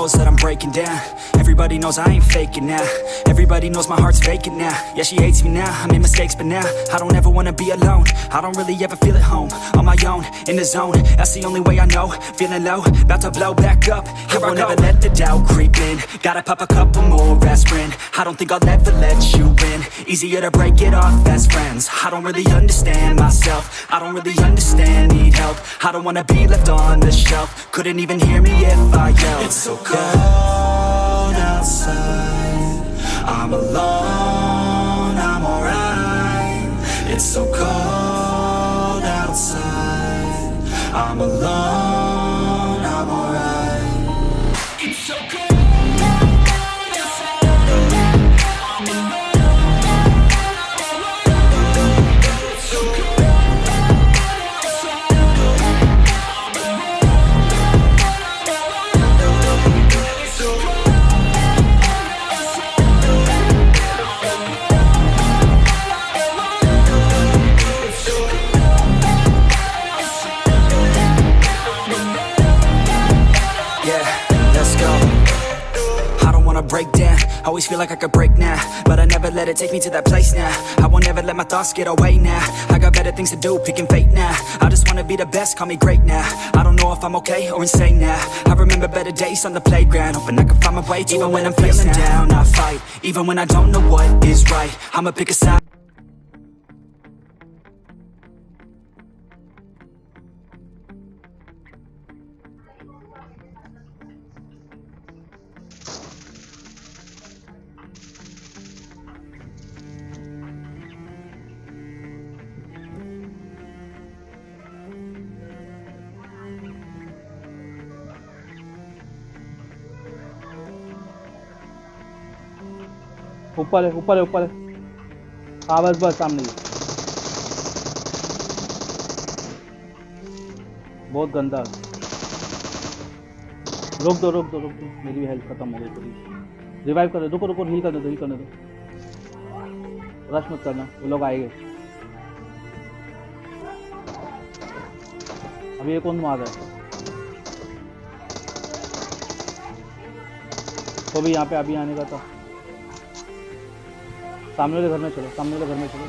Knows that I'm breaking down. Everybody knows I ain't faking now. Everybody knows my heart's vacant now. Yeah, she hates me now, I made mistakes but now I don't ever wanna be alone. I don't really ever feel at home. On my own, in the zone. That's the only way I know. Feeling low, about to blow back up. Here I won't ever let the doubt creep in. Gotta pop a couple more aspirin. I don't think I'll ever let you Easier to break it off best friends. I don't really understand myself. I don't really understand, need help. I don't wanna be left on the shelf. Couldn't even hear me if I yelled. It's so cold outside. I'm alone, I'm alright. It's so cold outside. I'm alone, wanna break down. Always feel like I could break now, but I never let it take me to that place now. I won't ever let my thoughts get away now. I got better things to do, picking fate now. I just wanna be the best, call me great now. I don't know if I'm okay or insane now. I remember better days on the playground, hoping I can find my way to even when I'm feeling down. I fight, even when I don't know what is right. I'ma pick a side. ऊपर है ऊपर है ऊपर है। हाँ बस बस सामने ही। बहुत गंदा। रोक दो रोक दो रोक दो। मेरी भी हेल्थ खत्म हो गई थोड़ी। रिवाइव कर दो। रुको रुको हील करने दो हील करने दो। रश मत करना। वो लोग आएँगे। अभी ये कौन मार रहा है? तो भी यहाँ पे अभी आने का था। सामने वाले घर में चलो सामने वाले घर में चलो।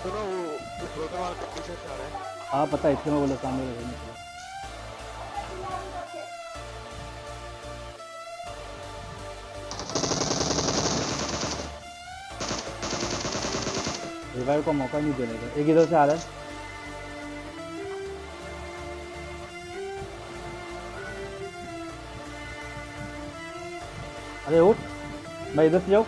सुनो वो के पीछे आ रहा है? हाँ पता है इसलिए मैं बोला सामने वाले घर में चलो। रिवाइव का मौका नहीं देने का एक इधर से आ रहा है। अरे उठ मैं इधर से जाऊँ।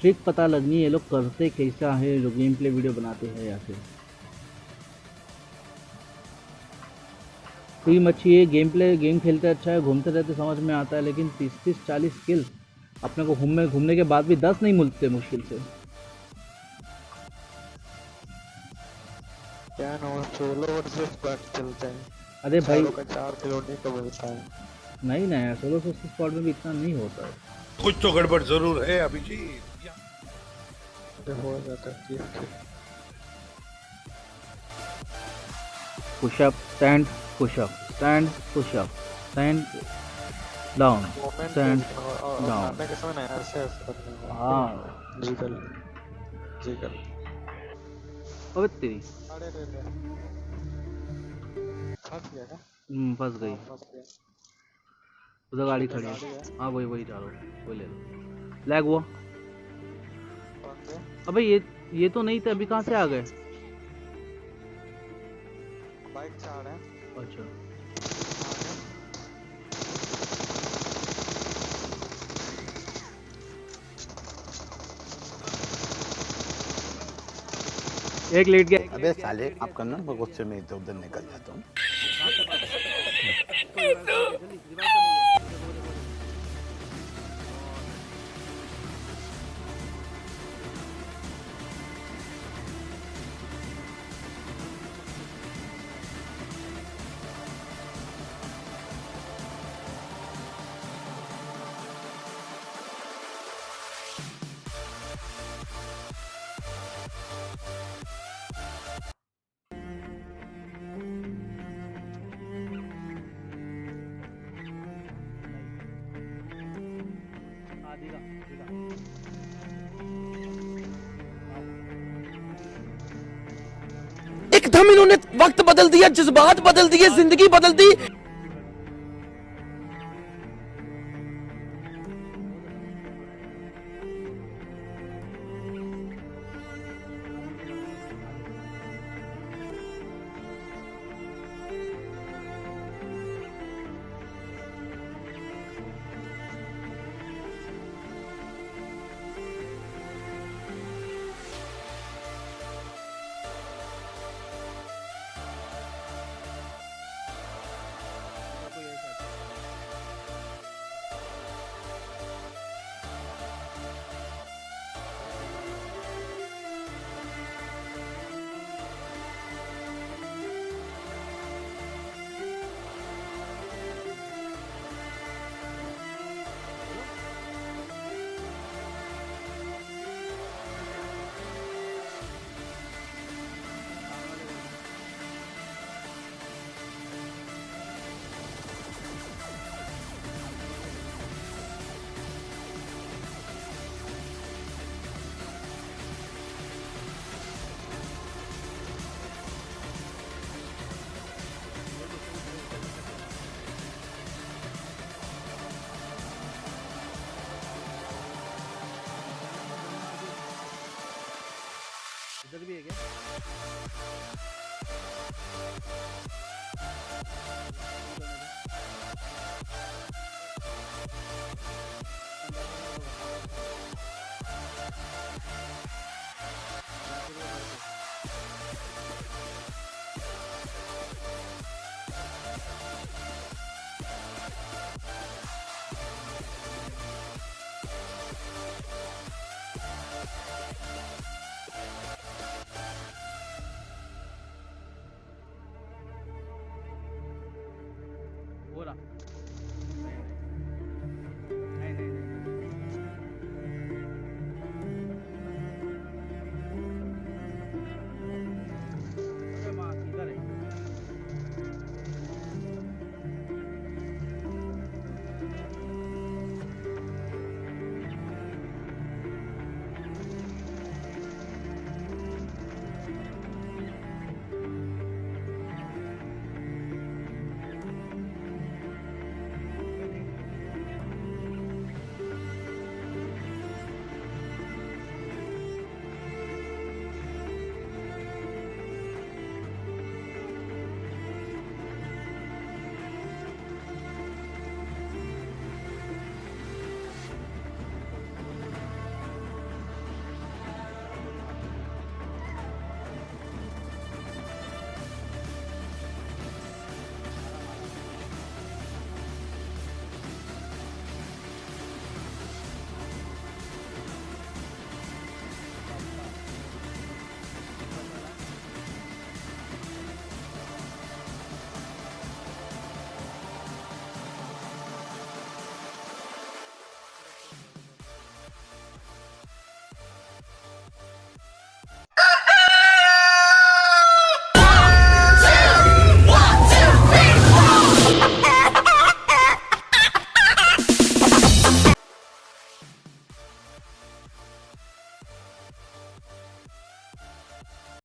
ट्रिक पता लगनी है लोग करते कैसा है जो गेम प्ले वीडियो बनाते हैं या फिर? कोई मच्छी ये गेम प्ले गेम खेलते अच्छा है घूमते रहते समझ में आता है लेकिन तीस तीस चालीस स्किल अपने को घूमने घूमने के बाद भी दस नहीं मिलते मुश्किल से। चलते हैं। अरे भाई का चार खिलौने का मिलता है। नहीं ना यार सोलो सोलो स्क्वाड में भी इतना नहीं होता है। कुछ तो गड़बड़ ज़रूर है अभी जी हो जाता है पुशअप स्टैंड के समय ना ऐसे ऐसे करने होगा हाँ। जिगल जिगल अबे तेरी। अरे रे रे फंस गया क्या? हम्म, फंस गई। उधर गाड़ी खड़ी है। है। हाँ वही वही जा रहा हूँ। वही ले लो लैग हुआ। अबे ये ये तो नहीं थे अभी कहाँ से आ गए? बाइक से आ रहे हैं। अच्छा। एक लेट गया। अबे साले आप करना मैं गुस्से में इधर उधर निकल जाता हूँ। एकदम इन्होंने वक्त बदल दिया जज्बात बदल दिए ज़िंदगी बदल दी। इधर भी